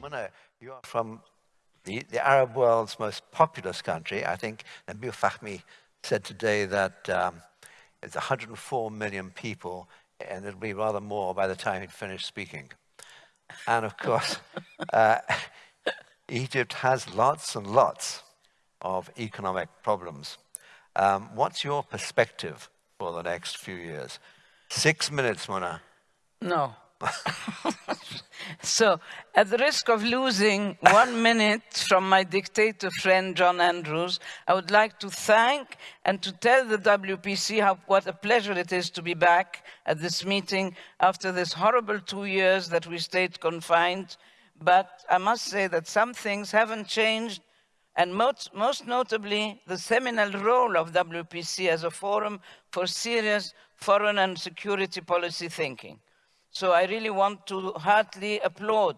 Mona, you are from the, the Arab world's most populous country. I think Nabil Fahmy said today that um, it's 104 million people, and it'll be rather more by the time he'd finished speaking. And of course, uh, Egypt has lots and lots of economic problems. Um, what's your perspective for the next few years? Six minutes, Mona. No. so, at the risk of losing one minute from my dictator friend John Andrews, I would like to thank and to tell the WPC how, what a pleasure it is to be back at this meeting after this horrible two years that we stayed confined. But I must say that some things haven't changed and most, most, notably the seminal role of WPC as a forum for serious foreign and security policy thinking. So I really want to heartily applaud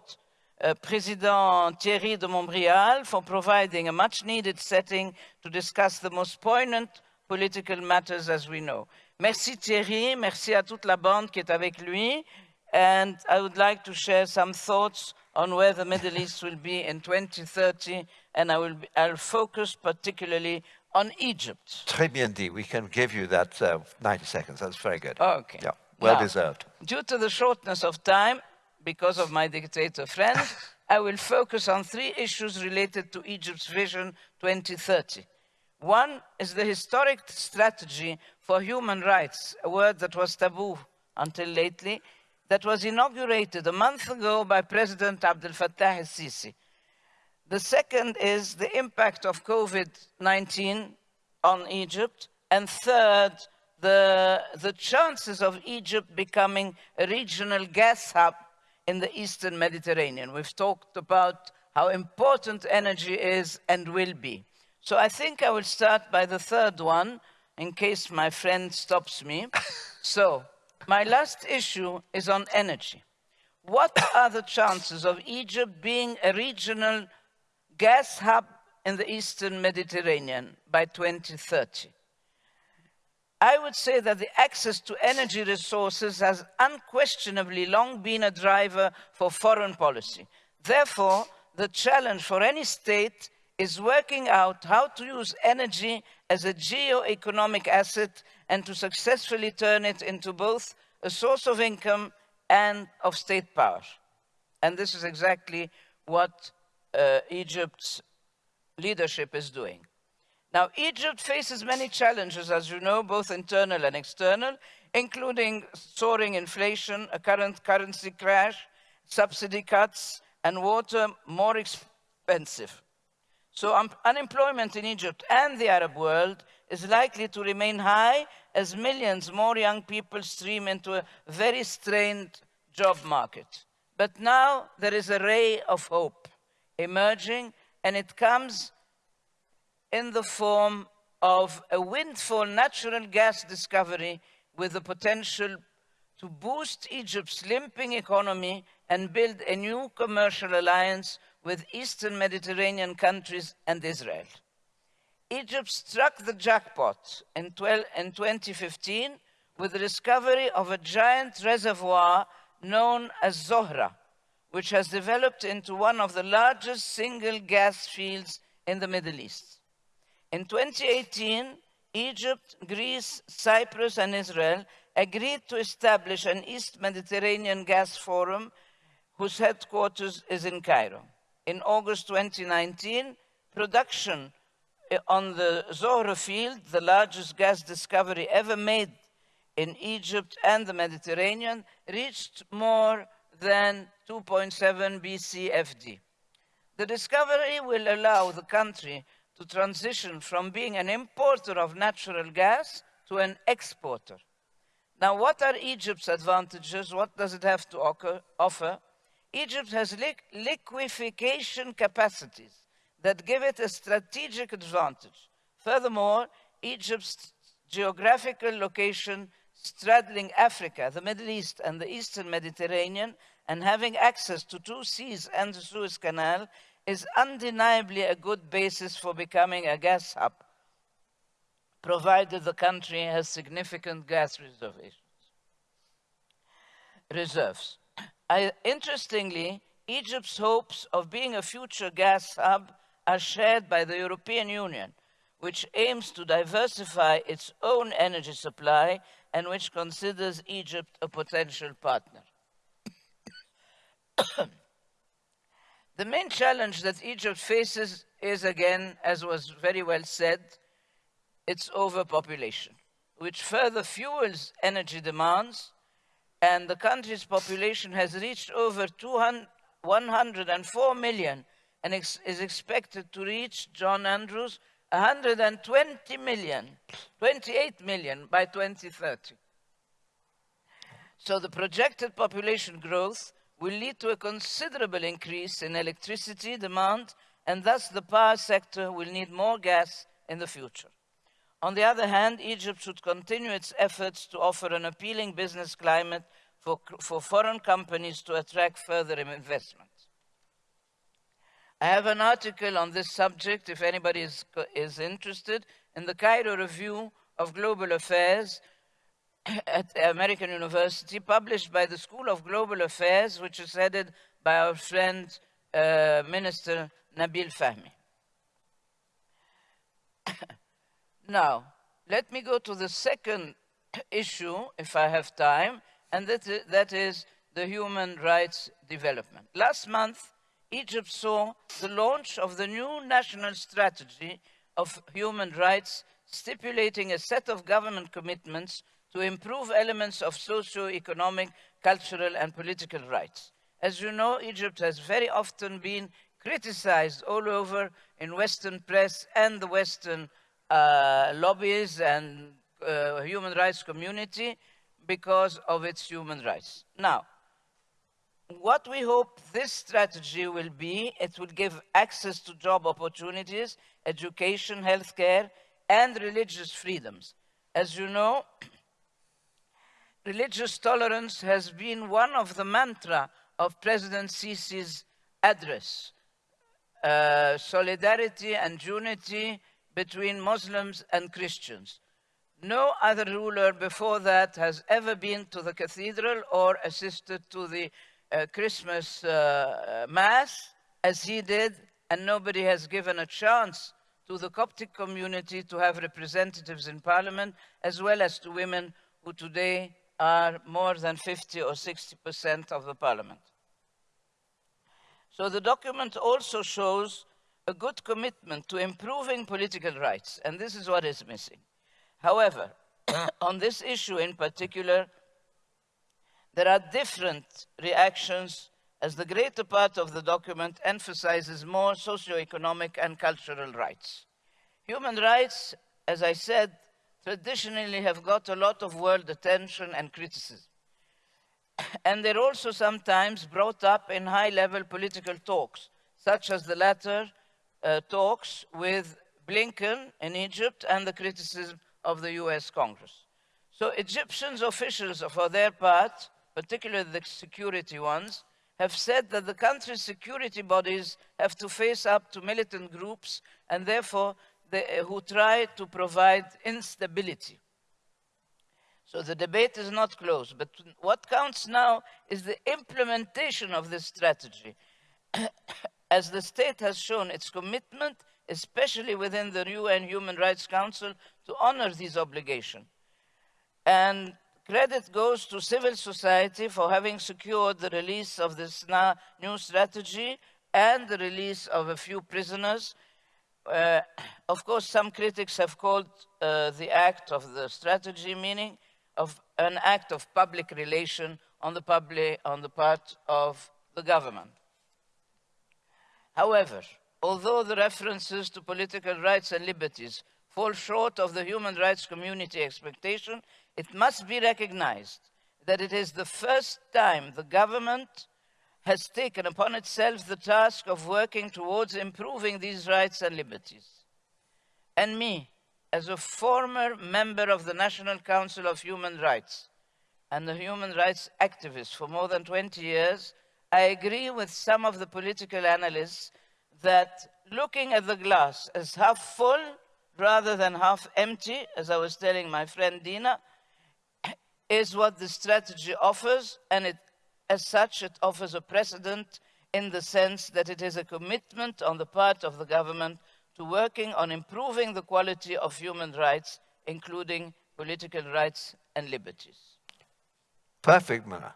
uh, President Thierry de Montbrial for providing a much needed setting to discuss the most poignant political matters as we know. Merci Thierry, merci à toute la bande qui est avec lui. And I would like to share some thoughts on where the Middle East will be in 2030, and I will be, I'll focus particularly on Egypt. Très bien dit. We can give you that uh, 90 seconds. That's very good. Okay. Yeah. Well Now, deserved. Due to the shortness of time, because of my dictator friend, I will focus on three issues related to Egypt's Vision 2030. One is the historic strategy for human rights, a word that was taboo until lately, that was inaugurated a month ago by President Abdel Fattah el-Sisi. The second is the impact of COVID-19 on Egypt. And third, the, the chances of Egypt becoming a regional gas hub in the Eastern Mediterranean. We've talked about how important energy is and will be. So I think I will start by the third one, in case my friend stops me. so my last issue is on energy. What are the chances of Egypt being a regional gas hub in the Eastern Mediterranean by 2030? I would say that the access to energy resources has unquestionably long been a driver for foreign policy. Therefore, the challenge for any state is working out how to use energy as a geo-economic asset and to successfully turn it into both a source of income and of state power. And this is exactly what uh, Egypt's leadership is doing. Now, Egypt faces many challenges, as you know, both internal and external, including soaring inflation, a current currency crash, subsidy cuts, and water more expensive. So um, unemployment in Egypt and the Arab world is likely to remain high as millions more young people stream into a very strained job market. But now there is a ray of hope emerging, and it comes in the form of a windfall natural gas discovery with the potential to boost Egypt's limping economy and build a new commercial alliance with Eastern Mediterranean countries and Israel. Egypt struck the jackpot in, 12, in 2015 with the discovery of a giant reservoir known as Zohra, which has developed into one of the largest single gas fields in the Middle East. In 2018, Egypt, Greece, Cyprus, and Israel agreed to establish an East Mediterranean Gas Forum whose headquarters is in Cairo. In August 2019, production eh, on the Zohra field, the largest gas discovery ever made in Egypt and the Mediterranean, reached more than 2.7 BCFD. The discovery will allow the country to transition from being an importer of natural gas to an exporter. Now, what are Egypt's advantages? What does it have to offer? Egypt has li liquefaction capacities that give it a strategic advantage. Furthermore, Egypt's geographical location straddling Africa, the Middle East, and the Eastern Mediterranean, and having access to two seas and the Suez Canal, is undeniably a good basis for becoming a gas hub, provided the country has significant gas reserves. I, interestingly, Egypt's hopes of being a future gas hub are shared by the European Union, which aims to diversify its own energy supply and which considers Egypt a potential partner. the main challenge that Egypt faces is again, as was very well said, its overpopulation, which further fuels energy demands, and the country's population has reached over 104 million and ex is expected to reach, John Andrews, 120 million, 28 million by 2030. So the projected population growth will lead to a considerable increase in electricity demand and thus the power sector will need more gas in the future. On the other hand, Egypt should continue its efforts to offer an appealing business climate for, for foreign companies to attract further investment. I have an article on this subject, if anybody is, is interested, in the Cairo Review of Global Affairs at the American University, published by the School of Global Affairs, which is headed by our friend, uh, Minister Nabil Fahmy. now, let me go to the second issue, if I have time, and that is, that is the human rights development. Last month, Egypt saw the launch of the new national strategy of human rights, stipulating a set of government commitments to improve elements of socio-economic, cultural and political rights. As you know, Egypt has very often been criticized all over in Western press and the Western uh, lobbies and uh, human rights community because of its human rights. Now, what we hope this strategy will be, it will give access to job opportunities, education, healthcare, and religious freedoms. As you know, religious tolerance has been one of the mantra of President Sisi's address. Uh, solidarity and unity between Muslims and Christians. No other ruler before that has ever been to the cathedral or assisted to the uh, Christmas uh, Mass as he did, and nobody has given a chance to the Coptic community to have representatives in parliament, as well as to women who today are more than 50 or 60% of the parliament. So the document also shows a good commitment to improving political rights, and this is what is missing. However, on this issue in particular, there are different reactions as the greater part of the document emphasizes more socio-economic and cultural rights. Human rights, as I said, traditionally have got a lot of world attention and criticism. And they're also sometimes brought up in high-level political talks, such as the latter uh, talks with Blinken in Egypt and the criticism of the US Congress. So Egyptians officials, for their part, particularly the security ones, have said that the country's security bodies have to face up to militant groups and therefore they, uh, who try to provide instability. So the debate is not closed, but what counts now is the implementation of this strategy. As the state has shown its commitment, especially within the UN Human Rights Council, to honor these obligations. And Credit goes to civil society for having secured the release of this new strategy and the release of a few prisoners. Uh, of course, some critics have called uh, the act of the strategy meaning of an act of public relation on the, public, on the part of the government. However, although the references to political rights and liberties fall short of the human rights community expectation, it must be recognized that it is the first time the government has taken upon itself the task of working towards improving these rights and liberties. And me, as a former member of the National Council of Human Rights and a human rights activist for more than 20 years, I agree with some of the political analysts that looking at the glass as half full rather than half empty, as I was telling my friend Dina, is what the strategy offers, and it, as such, it offers a precedent in the sense that it is a commitment on the part of the government to working on improving the quality of human rights, including political rights and liberties. Perfect, Mullah.